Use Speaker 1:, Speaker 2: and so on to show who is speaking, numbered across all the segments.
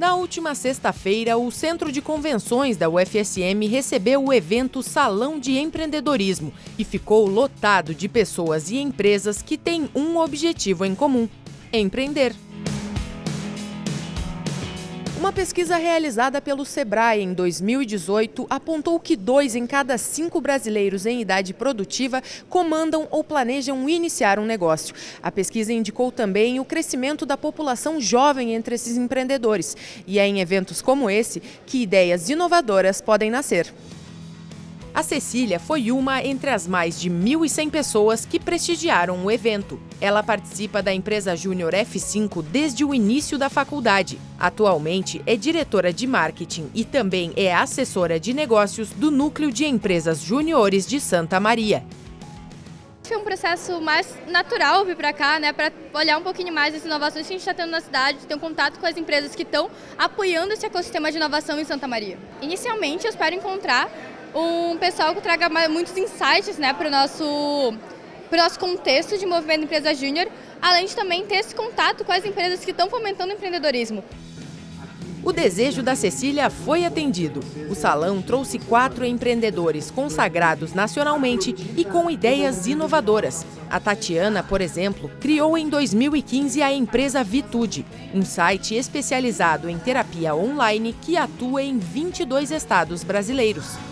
Speaker 1: Na última sexta-feira, o Centro de Convenções da UFSM recebeu o evento Salão de Empreendedorismo e ficou lotado de pessoas e empresas que têm um objetivo em comum: empreender. Uma pesquisa realizada pelo Sebrae em 2018 apontou que dois em cada cinco brasileiros em idade produtiva comandam ou planejam iniciar um negócio. A pesquisa indicou também o crescimento da população jovem entre esses empreendedores. E é em eventos como esse que ideias inovadoras podem nascer. A Cecília foi uma entre as mais de 1.100 pessoas que prestigiaram o evento. Ela participa da empresa Júnior F5 desde o início da faculdade. Atualmente é diretora de marketing e também é assessora de negócios do Núcleo de Empresas Júniores de Santa Maria.
Speaker 2: Foi um processo mais natural vir para cá, né, para olhar um pouquinho mais as inovações que a gente está tendo na cidade, ter um contato com as empresas que estão apoiando esse ecossistema de inovação em Santa Maria. Inicialmente, eu espero encontrar um pessoal que traga muitos insights né, para o nosso, nosso contexto de movimento empresa júnior, além de também ter esse contato com as empresas que estão fomentando o empreendedorismo.
Speaker 1: O desejo da Cecília foi atendido. O salão trouxe quatro empreendedores consagrados nacionalmente e com ideias inovadoras. A Tatiana, por exemplo, criou em 2015 a empresa Vitude, um site especializado em terapia online que atua em 22 estados brasileiros.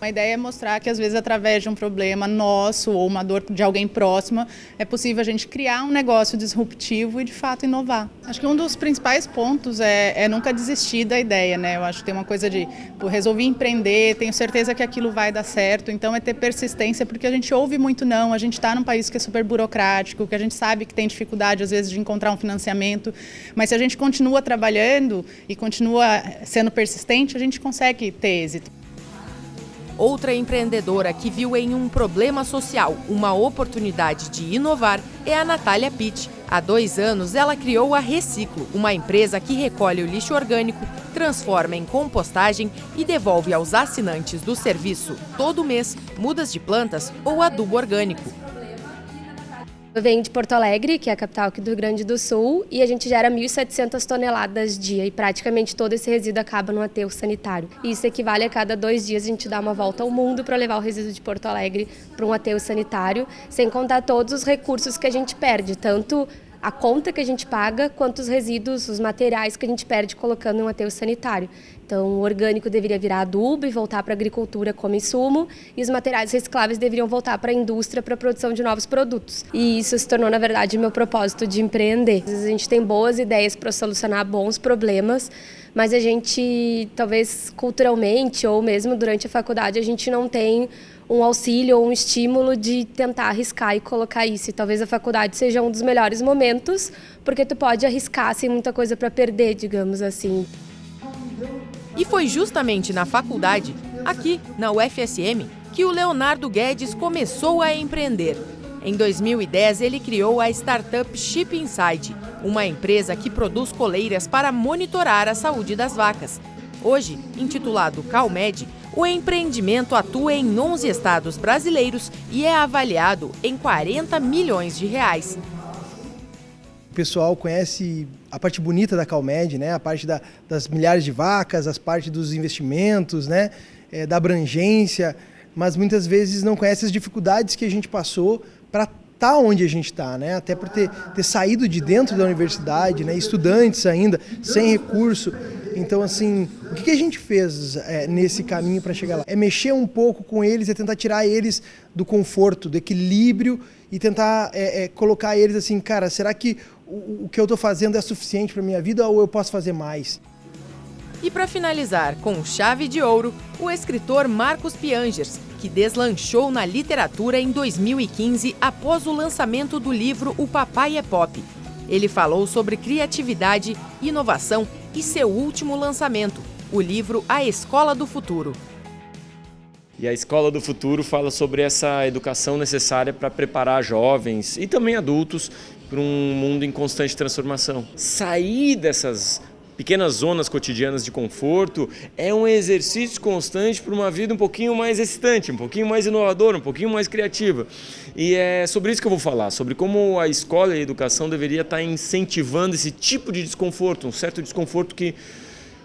Speaker 3: A ideia é mostrar que às vezes através de um problema nosso ou uma dor de alguém próxima, é possível a gente criar um negócio disruptivo e de fato inovar. Acho que um dos principais pontos é, é nunca desistir da ideia, né? Eu acho que tem uma coisa de pô, resolvi empreender, tenho certeza que aquilo vai dar certo, então é ter persistência, porque a gente ouve muito não, a gente está num país que é super burocrático, que a gente sabe que tem dificuldade às vezes de encontrar um financiamento, mas se a gente continua trabalhando e continua sendo persistente, a gente consegue ter êxito.
Speaker 1: Outra empreendedora que viu em um problema social uma oportunidade de inovar é a Natália Pitt. Há dois anos, ela criou a Reciclo, uma empresa que recolhe o lixo orgânico, transforma em compostagem e devolve aos assinantes do serviço, todo mês, mudas de plantas ou adubo orgânico.
Speaker 4: Venho de Porto Alegre, que é a capital aqui do Rio Grande do Sul, e a gente gera 1.700 toneladas dia e praticamente todo esse resíduo acaba no aterro sanitário. Isso equivale a cada dois dias a gente dar uma volta ao mundo para levar o resíduo de Porto Alegre para um aterro sanitário, sem contar todos os recursos que a gente perde, tanto a conta que a gente paga, quanto os resíduos, os materiais que a gente perde colocando em um aterro sanitário. Então, o orgânico deveria virar adubo e voltar para a agricultura como insumo, e os materiais recicláveis deveriam voltar para a indústria para a produção de novos produtos. E isso se tornou, na verdade, meu propósito de empreender. Às vezes a gente tem boas ideias para solucionar bons problemas, mas a gente, talvez culturalmente ou mesmo durante a faculdade, a gente não tem um auxílio ou um estímulo de tentar arriscar e colocar isso. E talvez a faculdade seja um dos melhores momentos, porque tu pode arriscar sem muita coisa para perder, digamos assim.
Speaker 1: E foi justamente na faculdade, aqui na UFSM, que o Leonardo Guedes começou a empreender. Em 2010, ele criou a startup Chip Inside, uma empresa que produz coleiras para monitorar a saúde das vacas. Hoje, intitulado CalMed, o empreendimento atua em 11 estados brasileiros e é avaliado em 40 milhões de reais.
Speaker 5: O pessoal conhece a parte bonita da Calmed, né? a parte da, das milhares de vacas, as partes dos investimentos, né? É, da abrangência, mas muitas vezes não conhece as dificuldades que a gente passou para estar tá onde a gente está, né? Até por ter, ter saído de dentro da universidade, né? Estudantes ainda, sem recurso. Então, assim, o que, a gente fez é, nesse caminho para chegar lá? É mexer um pouco com eles, é tentar tirar eles do conforto, do equilíbrio e tentar é, é, colocar eles assim, cara, será que o, o que eu estou fazendo é suficiente para minha vida ou eu posso fazer mais?
Speaker 1: E para finalizar com chave de ouro, o escritor Marcos Piangers, que deslanchou na literatura em 2015 após o lançamento do livro O Papai é Pop. Ele falou sobre criatividade, inovação e seu último lançamento, o livro A Escola do Futuro.
Speaker 6: E a Escola do Futuro fala sobre essa educação necessária para preparar jovens e também adultos para um mundo em constante transformação. Sair dessas pequenas zonas cotidianas de conforto, é um exercício constante para uma vida um pouquinho mais excitante, um pouquinho mais inovadora, um pouquinho mais criativa. E é sobre isso que eu vou falar, sobre como a escola e a educação deveria estar incentivando esse tipo de desconforto, um certo desconforto que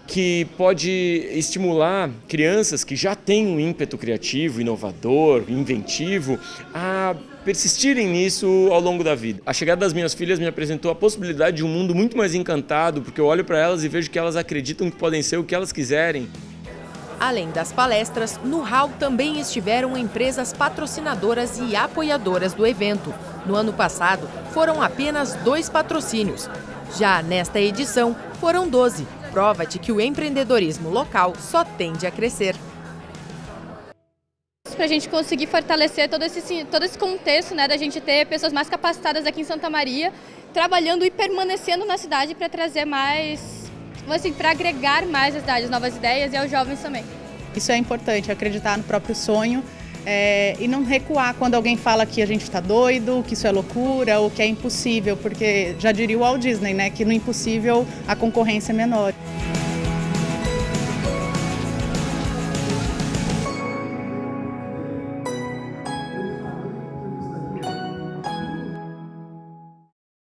Speaker 6: que pode estimular crianças que já têm um ímpeto criativo, inovador, inventivo, a persistirem nisso ao longo da vida. A chegada das minhas filhas me apresentou a possibilidade de um mundo muito mais encantado, porque eu olho para elas e vejo que elas acreditam que podem ser o que elas quiserem.
Speaker 1: Além das palestras, no hall também estiveram empresas patrocinadoras e apoiadoras do evento. No ano passado, foram apenas dois patrocínios. Já nesta edição, foram 12, prova de que o empreendedorismo local só tende a crescer.
Speaker 2: Para a gente conseguir fortalecer todo esse, todo esse contexto, né, da gente ter pessoas mais capacitadas aqui em Santa Maria, trabalhando e permanecendo na cidade para trazer mais, assim, para agregar mais a cidade, novas ideias e aos jovens também.
Speaker 3: Isso é importante, acreditar no próprio sonho é, e não recuar quando alguém fala que a gente está doido, que isso é loucura ou que é impossível, porque já diria o Walt Disney, né, que no impossível a concorrência é menor.